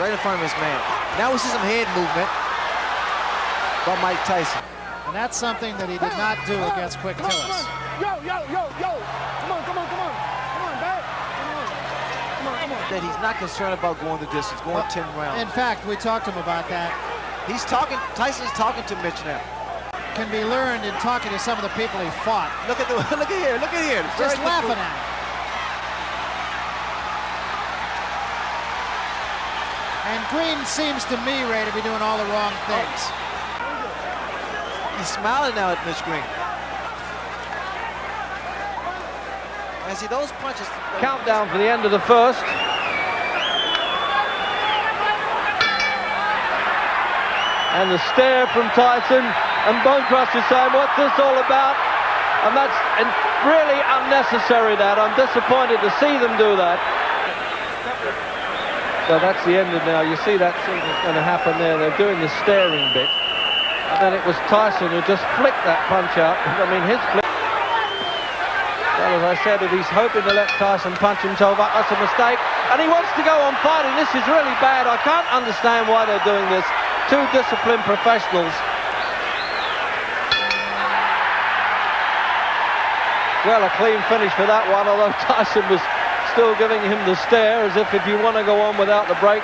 right in front of his man. Now we see some head movement by Mike Tyson. And that's something that he did not do against Quick Come on, Tillis. come on. Yo, yo, yo, yo. Come on, come on, come on. Come on, back. Come on. Come on, come on. That he's not concerned about going the distance, going 10 rounds. In fact, we talked to him about that. He's talking, Tyson's talking to Mitch now. Can be learned in talking to some of the people he fought. Look at the, look at here, look at here. Just Very laughing at him. And Green seems to me, Ray, to be doing all the wrong things. He's smiling now at Mitch Green. And see those punches. Countdown for the end of the first. And the stare from Tyson and Bonecrust is saying, what's this all about? And that's and really unnecessary that. I'm disappointed to see them do that. So that's the end of now. You see that scene is going to happen there. They're doing the staring bit. And then it was Tyson who just flicked that punch out. I mean, his flick. Well, as I said, if he's hoping to let Tyson punch himself up, that's a mistake. And he wants to go on fighting. This is really bad. I can't understand why they're doing this. Two disciplined professionals. Well, a clean finish for that one, although Tyson was still giving him the stare as if if you want to go on without the break.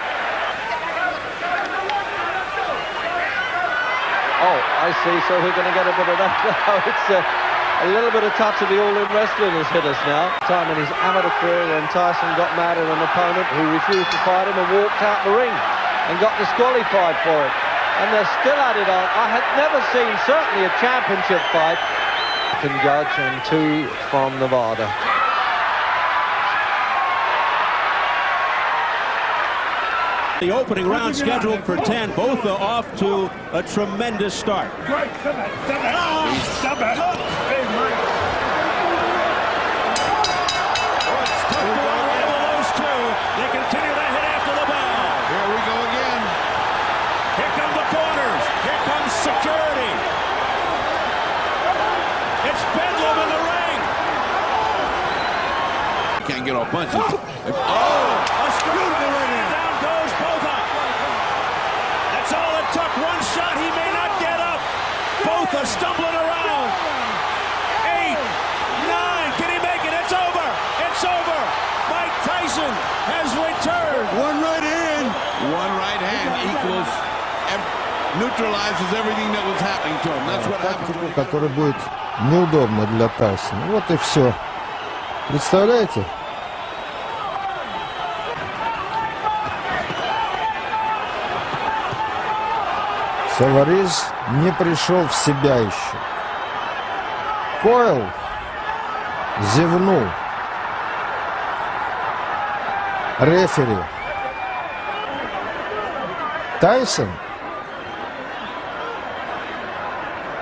Oh, I see. So we're going to get a bit of that now. It's uh, a little bit of touch of the all-in wrestling has hit us now. Time in his amateur career when Tyson got mad at an opponent who refused to fight him and walked out the ring and got disqualified for it. And they're still at it on. I had never seen certainly a championship fight. Can judge and two from Nevada. The opening round scheduled for 10. Both are off to a tremendous start. Great. Stop it. Stop it. Stop it. Hey, Mike. Oh, Those two, they continue to hit after the bell. Here we go again. Here come the corners. Here comes security. It's Bedlam in the ring. Can't get off punches. Oh, a screwball right in. Down goes Botha. That's all it took. One shot. He may not get up Botha stumbling around. Eight, nine. Can he make it? It's over. It's over. Mike Tyson has returned. One right hand. One right hand equals, ev- neutralizes everything that was happening to him. That's what happens. тактику, которая будет неудобна для Тайсона. Вот и все. Представляете? Саварис не пришел в себя еще. Койл зевнул. Рефери. Тайсон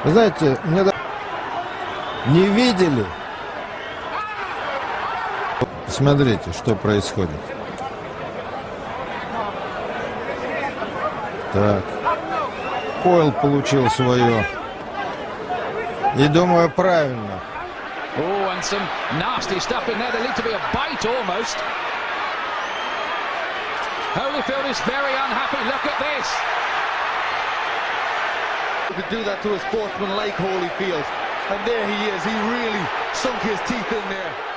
Вы знаете, мне не видели. Смотрите, что происходит. Так. Койл получил свое. И думаю, правильно. Oh, and some nasty stuff in there. There needs to be a bite almost. Holyfield is very unhappy. Look at this. could do that to a sportsman like Holyfield. And there he is. He really sunk his teeth in there.